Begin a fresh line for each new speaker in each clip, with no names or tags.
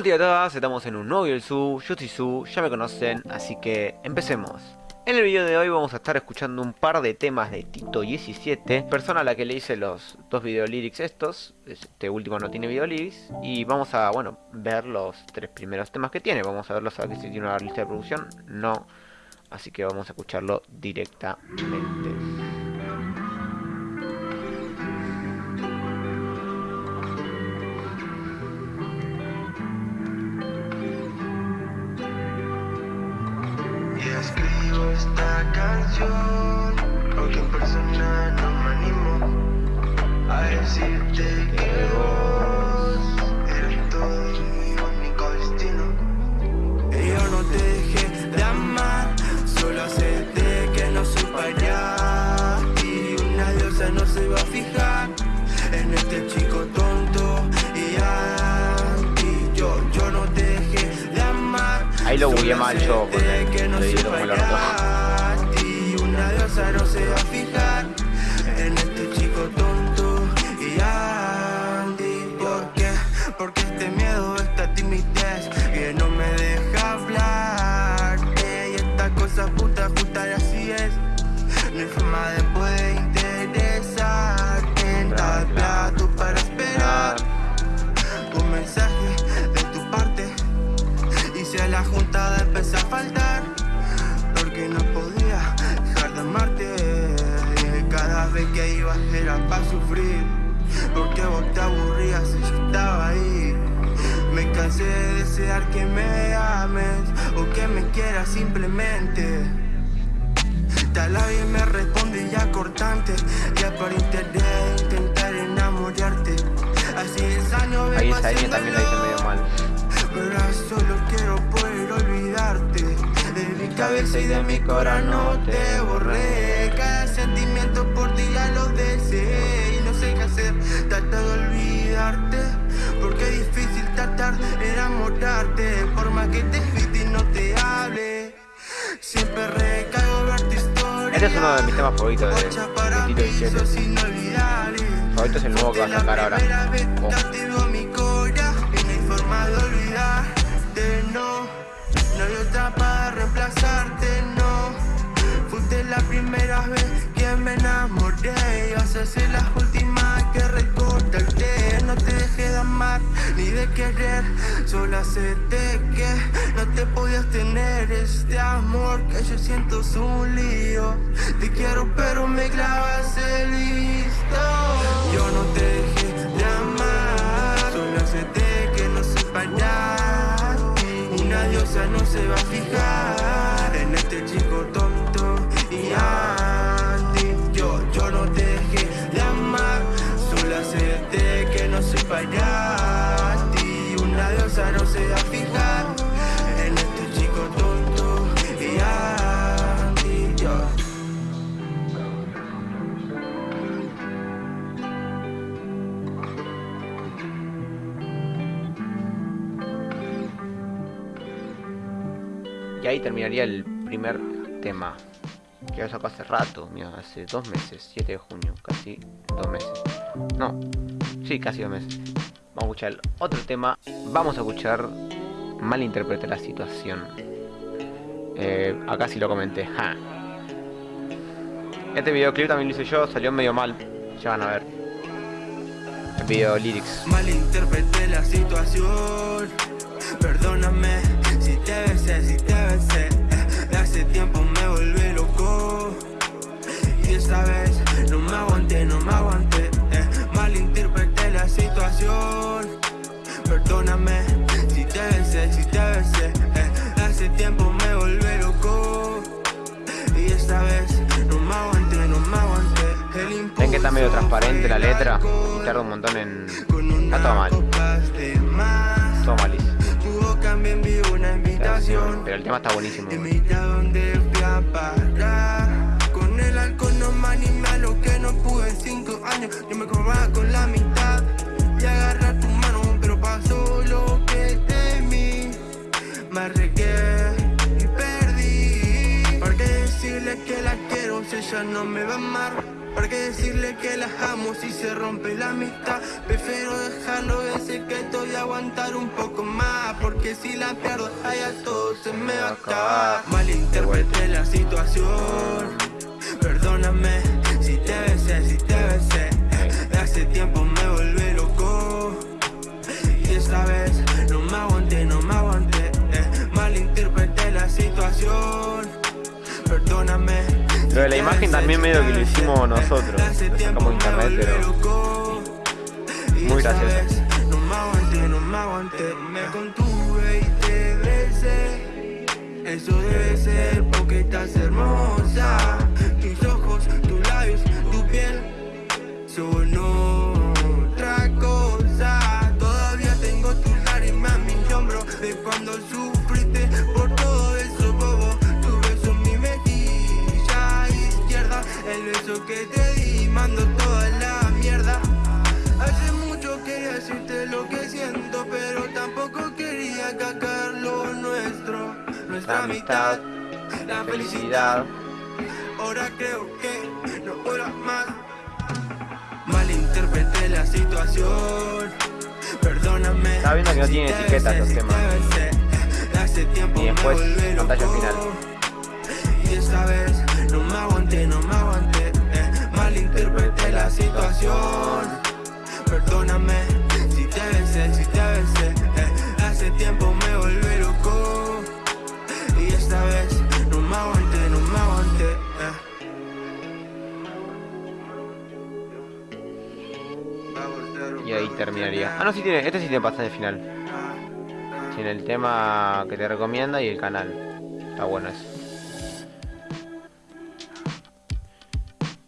Hola a todas, estamos en un nuevo Su, yo soy Su, ya me conocen, así que empecemos. En el video de hoy vamos a estar escuchando un par de temas de Tito 17, persona a la que le hice los dos video lyrics estos, este último no tiene video lyrics, y vamos a, bueno, ver los tres primeros temas que tiene, vamos a verlos a ver si tiene una lista de producción, no, así que vamos a escucharlo directamente.
Decirte que vos Eres todo mi único destino. Y yo no te dejé de amar Solo acepté que no soy para Y una diosa no se va a fijar En este chico tonto y anti Yo, yo no te dejé de amar
Ahí lo bugué mal yo porque le di como
no se va a fijar Hay forma de interesar. En tal plato para esperar un mensaje de tu parte. Y si a la juntada empieza a faltar, porque no podía amarte Cada vez que ibas era para sufrir Porque vos te aburrías y yo estaba ahí Me cansé de desear que me ames O que me quieras simplemente Tal vez me responde ya cortante. Ya por interés intentar enamorarte. Así es año
Ahí está, también lo hice medio mal.
Pero solo quiero poder olvidarte. De mi cabeza y de mi corazón no te borré. Cada sentimiento por ti ya lo deseé. Y no sé qué hacer, tratar de olvidarte. Porque es difícil tratar de enamorarte. Por más que te y no te hable Siempre recaigo
Este es uno de mis temas favoritos de, de Tito 17 Favorito es el nuevo que va a sacar ahora.
Primera vez que me enamoré Y vas a ser la última que recordarte ni de querer. Solo acepté que no te podías tener Este amor que yo siento es un lío. Te quiero pero me clavas el listo. Yo no te dejé de amar Solo acepté que no soy para una diosa no se va a fijar en este chico tonto
Ahí terminaría el primer tema. Que lo sacó hace rato, mira, hace dos meses, 7 de junio, casi dos meses. No, sí, casi dos meses. Vamos a escuchar el otro tema. Vamos a escuchar Malinterprete la situación. Eh, acá sí lo comenté. Ja. Este videoclip también lo hice yo, salió medio mal. Ya van a ver. El video lyrics.
Malinterpreté la situación.
Está medio transparente la letra y tarda un montón en... Está todo mal. Todo malísimo. Pero el tema está buenísimo.
Con el alcohol no me animé a lo que no pude en cinco años. Yo me cobraba con la mitad y agarrar tu mano, pero pasó lo que temí. Me arregué y perdí. ¿Por qué decirle que la quiero si ella no me va a amar? ¿Para qué decirle que las amo si se rompe la amistad? Prefiero dejarlo ese que estoy a aguantar un poco más que si la pierdo, allá todo se me va a acabar. Malinterpreté la situación, perdóname si te besé, si te besé. Hace tiempo me volví loco y esta vez no me aguanté, no me aguanté. Eh. Malinterpreté la situación, perdóname.
Lo de la imagen también medio que lo hicimos nosotros. Lo sacamos internet, pero muy gracioso.
No me aguanté, no me aguanté, me contuve y te besé. Eso debe ser porque estás hermosa. Que te di, mando toda la mierda. Hace mucho quería decirte lo que siento, pero tampoco quería cacar lo nuestro, nuestra
amistad,
la
felicidad.
Ahora creo que no puedo más. Malinterpreté la situación. Perdóname.
Estaba viendo que no tiene etiquetas los temas. Y después, pantalla final.
Y esta vez no me aguanté, no me aguanté. Eh. Malinterpreté la situación. Perdóname si te besé, si te besé. eh. Hace tiempo me volví loco. Y esta vez no me aguanté, no me aguanté. eh.
Y ahí terminaría. Ah, no, sí tiene. Este sí tiene pantalla final. Tiene el tema que te recomienda y el canal. Está bueno eso.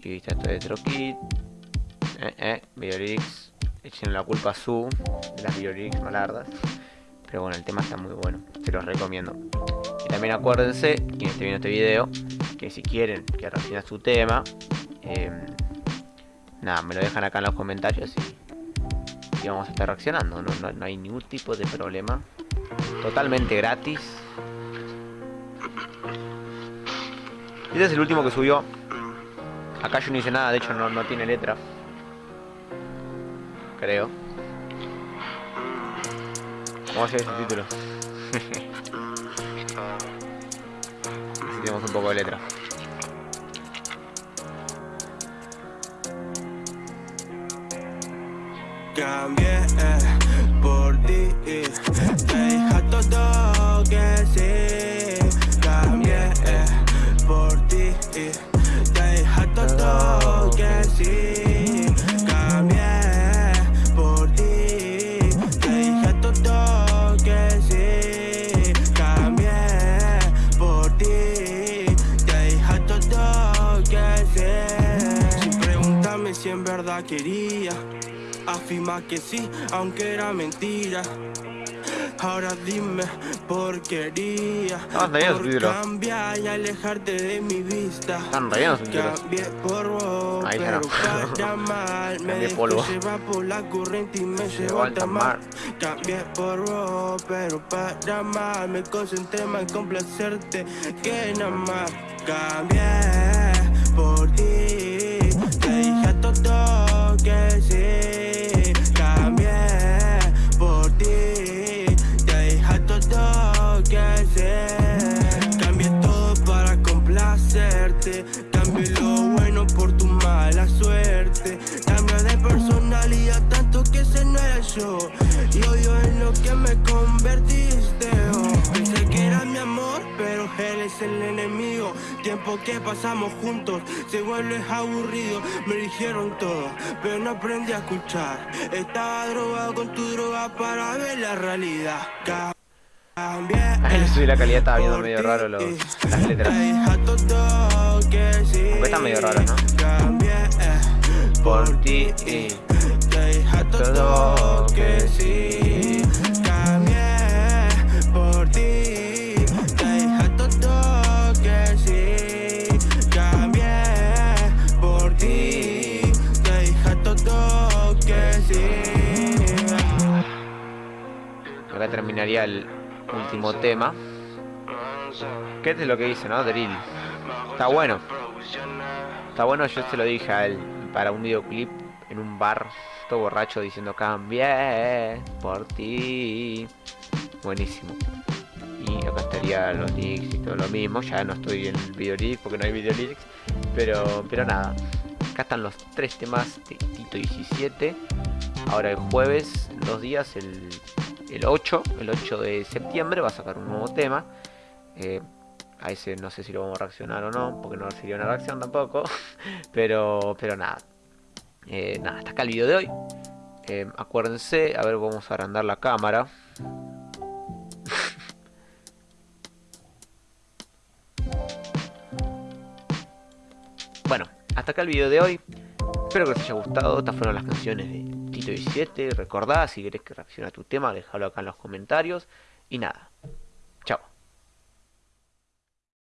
Y viste esto de Trokit. Eh, eh, Videolix. Echen la culpa a su de las Videolix malardas. Pero bueno, el tema está muy bueno. Se los recomiendo. Y también acuérdense, quien esté viendo este video, que si quieren que reaccione su tema, eh, nada, me lo dejan acá en los comentarios y, y vamos a estar reaccionando. No, no, hay ningún tipo de problema. Totalmente gratis. Este es el último que subió. Acá yo no hice nada, de hecho no, no tiene letra. Creo. Vamos a hacer ese título. Tenemos un poco de letra.
Cambié verdad quería. Afirma que sí, aunque era mentira. Ahora dime por quería.
Está bien
por
subtítulo.
cambiar y alejarte de mi vista.
Están rellenos.
Cambié por vos,
Ahí
pero
no.
para mal Me
polvo.
llevar por la corriente y me
Llevó al
alta mar
mar.
Cambié por vos, pero para mal Me concentré más en complacerte que nada más Cambié por ti todo Tiempo que pasamos juntos. Se vuelve aburrido Me dijeron todo, pero no aprendí a escuchar. Estaba drogado con tu droga para ver la realidad. Cambié
le subí la calidad, estaba viendo medio raro los, las letras.
Porque
están medio raros, ¿no?
Por ti y todo que sí.
El último tema. Que este es lo que dice, ¿no? Drill. Está bueno. Está bueno, yo se lo dije a él para un videoclip en un bar, todo borracho diciendo cambié por ti. buenísimo. Y acá estaría los links y todo lo mismo. Ya no estoy en video lyrics porque no hay video lyrics. Pero, pero nada. Acá están los tres temas de Tito 17. Ahora el jueves, dos días, el, el 8, el 8 de septiembre va a sacar un nuevo tema. Eh, a ese no sé si lo vamos a reaccionar o no, porque no sería una reacción tampoco. pero, pero nada. Eh, nada, hasta acá el video de hoy. Eh, acuérdense, a ver, vamos a agrandar la cámara. bueno, hasta acá el video de hoy. Espero que les haya gustado. Estas fueron las canciones de 17. Recordá, si querés que reaccione a tu tema, déjalo acá en los comentarios. Y nada,